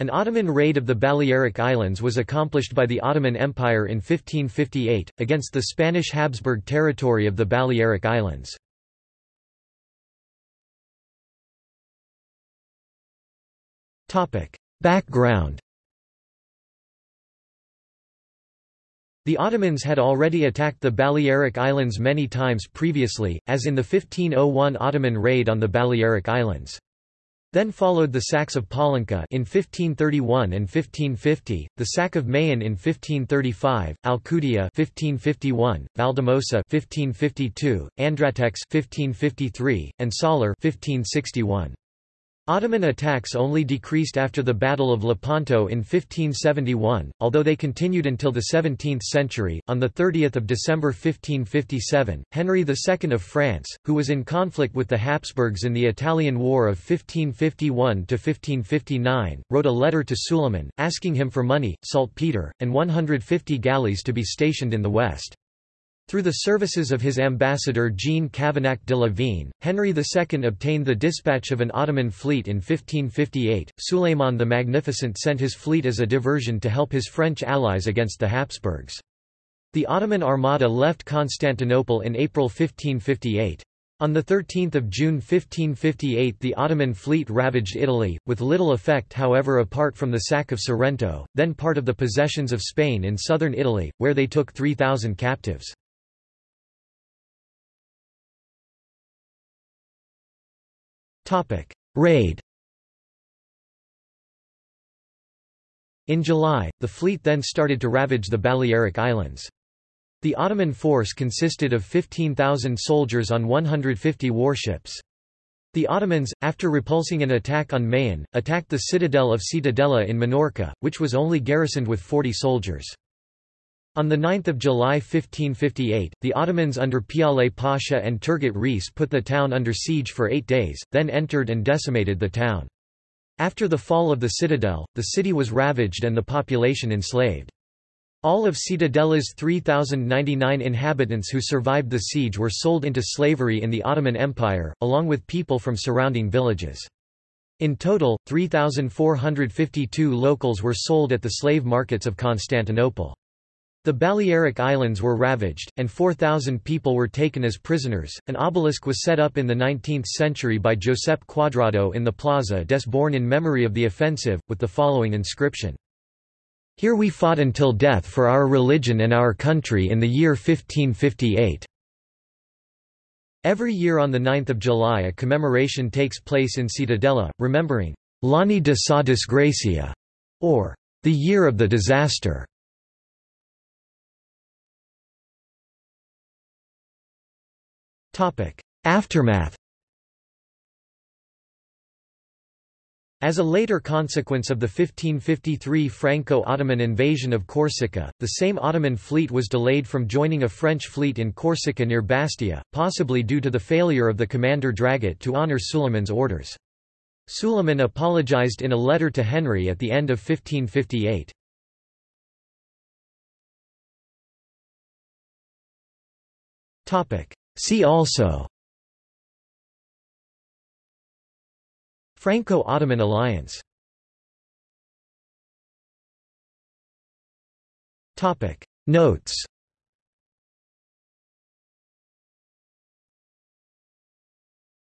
An Ottoman raid of the Balearic Islands was accomplished by the Ottoman Empire in 1558, against the Spanish Habsburg territory of the Balearic Islands. Background The Ottomans had already attacked the Balearic Islands many times previously, as in the 1501 Ottoman raid on the Balearic Islands. Then followed the sacks of Pollença in 1531 and 1550, the sack of Mahón in 1535, Alcudia 1551, Valldemossa 1552, Andratx 1553, and Sóller 1561. Ottoman attacks only decreased after the Battle of Lepanto in 1571, although they continued until the 17th century. On 30 December 1557, Henry II of France, who was in conflict with the Habsburgs in the Italian War of 1551 to 1559, wrote a letter to Suleiman, asking him for money, saltpeter, and 150 galleys to be stationed in the west. Through the services of his ambassador Jean Cavenac de la Vigne, Henry II obtained the dispatch of an Ottoman fleet in 1558. Suleiman the Magnificent sent his fleet as a diversion to help his French allies against the Habsburgs. The Ottoman Armada left Constantinople in April 1558. On 13 June 1558 the Ottoman fleet ravaged Italy, with little effect however apart from the sack of Sorrento, then part of the possessions of Spain in southern Italy, where they took 3,000 captives. Raid In July, the fleet then started to ravage the Balearic Islands. The Ottoman force consisted of 15,000 soldiers on 150 warships. The Ottomans, after repulsing an attack on Mahón, attacked the citadel of Ciutadella in Minorca, which was only garrisoned with 40 soldiers. On 9 July 1558, the Ottomans under Piale Pasha and Turgut Reis put the town under siege for eight days, then entered and decimated the town. After the fall of the citadel, the city was ravaged and the population enslaved. All of Ciutadella's 3,099 inhabitants who survived the siege were sold into slavery in the Ottoman Empire, along with people from surrounding villages. In total, 3,452 locals were sold at the slave markets of Constantinople. The Balearic Islands were ravaged, and 4,000 people were taken as prisoners. An obelisk was set up in the 19th century by Josep Quadrado in the Plaza des Born in memory of the offensive, with the following inscription. Here we fought until death for our religion and our country in the year 1558. Every year on 9 July a commemoration takes place in Ciutadella, remembering L'Anni de sa disgrazia, or the year of the disaster. Aftermath As a later consequence of the 1553 Franco-Ottoman invasion of Corsica, the same Ottoman fleet was delayed from joining a French fleet in Corsica near Bastia, possibly due to the failure of the commander Dragut to honour Suleiman's orders. Suleiman apologized in a letter to Henry at the end of 1558. See also. Franco-Ottoman alliance. Topic. Notes